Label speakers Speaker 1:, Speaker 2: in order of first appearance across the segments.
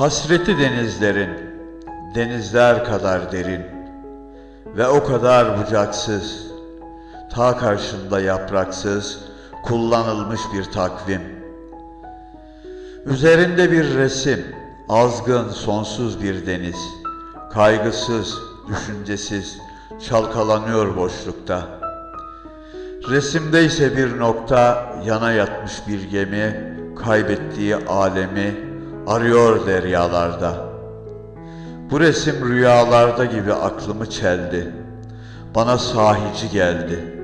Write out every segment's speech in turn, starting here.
Speaker 1: Hasreti denizlerin, denizler kadar derin ve o kadar bucaksız, ta karşında yapraksız, kullanılmış bir takvim. Üzerinde bir resim, azgın, sonsuz bir deniz, kaygısız, düşüncesiz, çalkalanıyor boşlukta. Resimde ise bir nokta, yana yatmış bir gemi, kaybettiği alemi arıyor deryalarda. Bu resim rüyalarda gibi aklımı çeldi. Bana sahici geldi.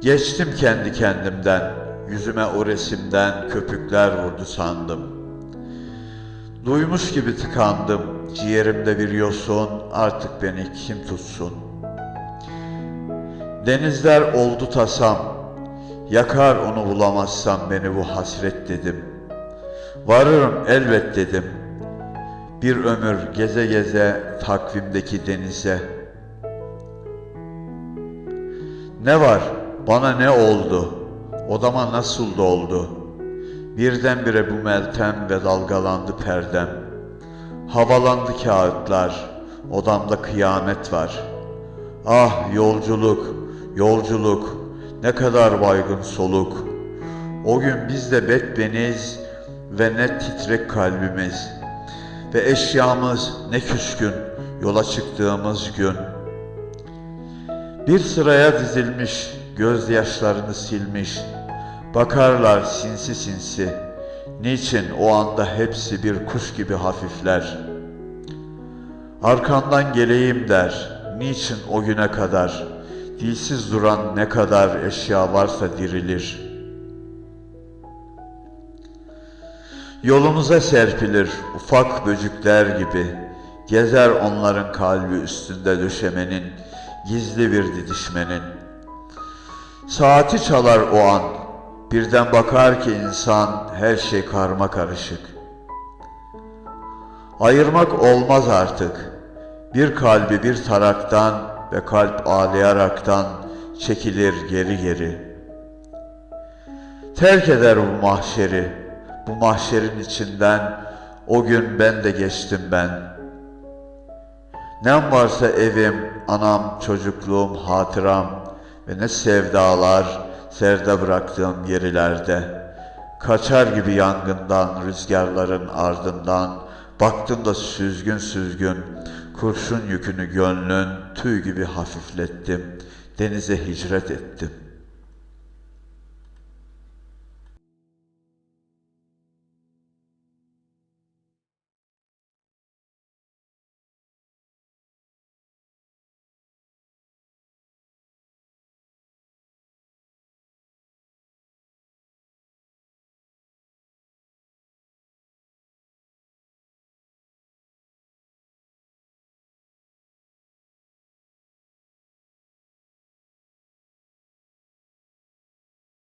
Speaker 1: Geçtim kendi kendimden, yüzüme o resimden köpükler vurdu sandım. Duymuş gibi tıkandım, ciğerimde bir yosun, artık beni kim tutsun? Denizler oldu tasam, yakar onu bulamazsam beni bu hasret dedim. Varırım elbet dedim. Bir ömür geze geze takvimdeki denize. Ne var? Bana ne oldu? Odama nasıl doldu? Birdenbire bu meltem ve dalgalandı perdem. Havalandı kağıtlar, odamda kıyamet var. Ah yolculuk, yolculuk, ne kadar baygın soluk. O gün biz de bekbeniz ve ne titrek kalbimiz. Ve eşyamız ne küskün yola çıktığımız gün. Bir sıraya dizilmiş, gözyaşlarını silmiş. Bakarlar sinsi sinsi. Niçin o anda hepsi bir kuş gibi hafifler. Arkandan geleyim der. Niçin o güne kadar dilsiz duran ne kadar eşya varsa dirilir. Yolunuza serpilir ufak böcükler gibi. Gezer onların kalbi üstünde düşemenin, gizli bir didişmenin. Saati çalar o an, birden bakar ki insan her şey karma karışık. Ayırmak olmaz artık. Bir kalbi bir taraktan ve kalp ağlayaraktan çekilir geri geri. Terk eder bu mahşeri, bu mahşerin içinden o gün ben de geçtim ben. Nem varsa evim, anam, çocukluğum, hatıram ve ne sevdalar serde bıraktığım yerilerde. Kaçar gibi yangından, rüzgarların ardından, baktım da süzgün süzgün, kurşun yükünü gönlün tüy gibi hafiflettim, denize hicret ettim.''